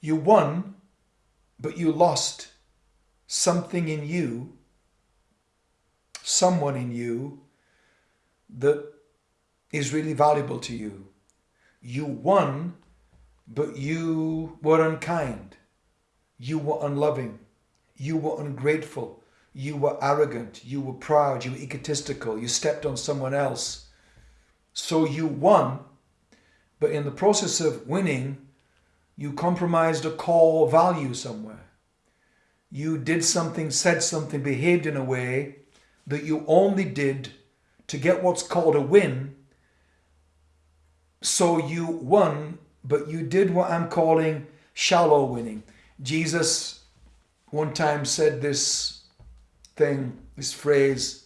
You won, but you lost something in you, someone in you that is really valuable to you. You won, but you were unkind. You were unloving. You were ungrateful. You were arrogant. You were proud. You were egotistical. You stepped on someone else. So you won, but in the process of winning, you compromised a core value somewhere. You did something, said something, behaved in a way that you only did to get what's called a win. So you won, but you did what I'm calling shallow winning. Jesus one time said this thing, this phrase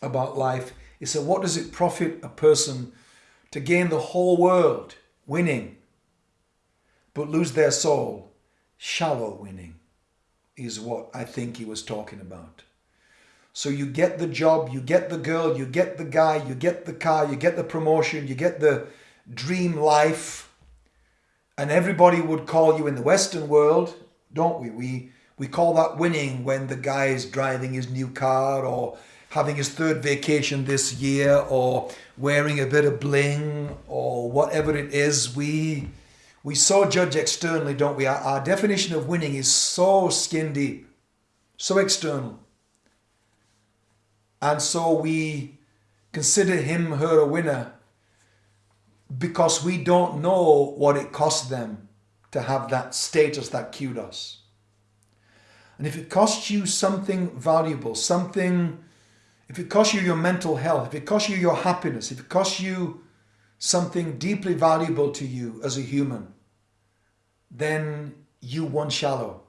about life. He said, What does it profit a person to gain the whole world, winning, but lose their soul? Shallow winning is what I think he was talking about. So you get the job, you get the girl, you get the guy, you get the car, you get the promotion, you get the dream life. And everybody would call you in the Western world, don't we? We we call that winning when the guy is driving his new car or having his third vacation this year or wearing a bit of bling or whatever it is. We we so judge externally, don't we? Our, our definition of winning is so skin deep, so external. And so we consider him, her a winner because we don't know what it cost them to have that status, that kudos. And if it costs you something valuable, something, if it costs you your mental health, if it costs you your happiness, if it costs you something deeply valuable to you as a human, then you won shallow.